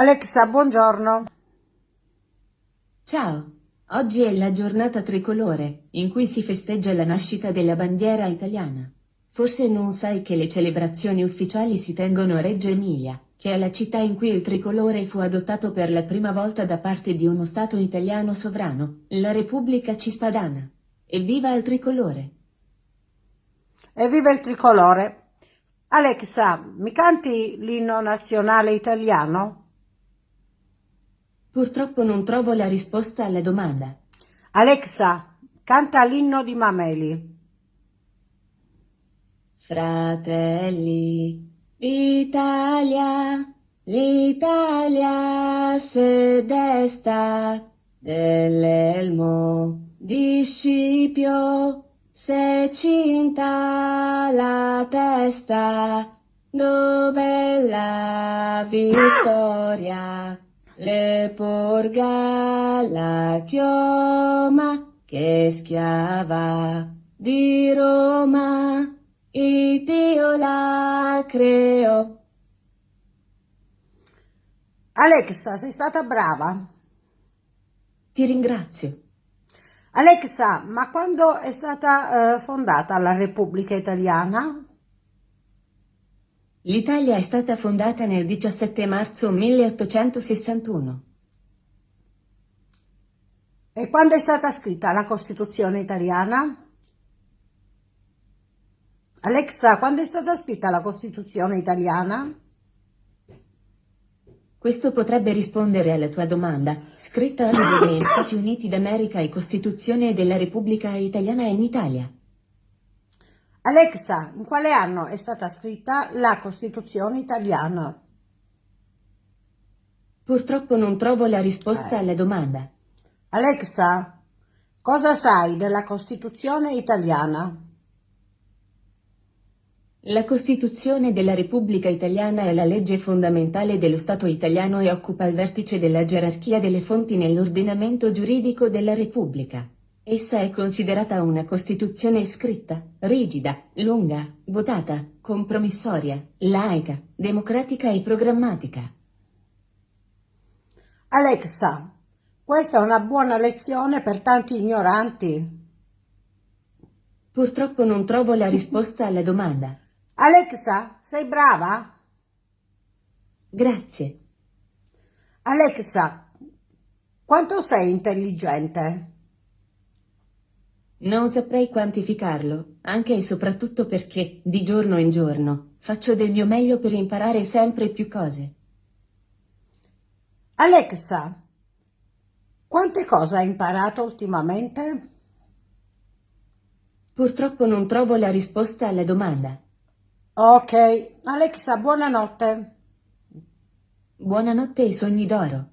Alexa, buongiorno. Ciao, oggi è la giornata tricolore, in cui si festeggia la nascita della bandiera italiana. Forse non sai che le celebrazioni ufficiali si tengono a Reggio Emilia, che è la città in cui il tricolore fu adottato per la prima volta da parte di uno Stato italiano sovrano, la Repubblica Cispadana. Evviva il tricolore! Evviva il tricolore! Alexa, mi canti l'inno nazionale italiano? Purtroppo non trovo la risposta alla domanda. Alexa, canta l'inno di Mameli. Fratelli d'Italia, l'Italia se desta dell'elmo di Scipio se cinta la testa dove la vittoria le porga la chioma che schiava di Roma, il Dio la creò. Alexa, sei stata brava. Ti ringrazio. Alexa, ma quando è stata eh, fondata la Repubblica Italiana? L'Italia è stata fondata nel 17 marzo 1861. E quando è stata scritta la Costituzione italiana? Alexa, quando è stata scritta la Costituzione italiana? Questo potrebbe rispondere alla tua domanda. Scritta negli Stati Uniti d'America e Costituzione della Repubblica Italiana in Italia. Alexa, in quale anno è stata scritta la Costituzione italiana? Purtroppo non trovo la risposta eh. alla domanda. Alexa, cosa sai della Costituzione italiana? La Costituzione della Repubblica Italiana è la legge fondamentale dello Stato italiano e occupa il vertice della gerarchia delle fonti nell'ordinamento giuridico della Repubblica. Essa è considerata una Costituzione scritta, rigida, lunga, votata, compromissoria, laica, democratica e programmatica. Alexa, questa è una buona lezione per tanti ignoranti. Purtroppo non trovo la risposta alla domanda. Alexa, sei brava? Grazie. Alexa, quanto sei intelligente? Non saprei quantificarlo, anche e soprattutto perché, di giorno in giorno, faccio del mio meglio per imparare sempre più cose. Alexa, quante cose hai imparato ultimamente? Purtroppo non trovo la risposta alla domanda. Ok, Alexa, buonanotte. Buonanotte e sogni d'oro.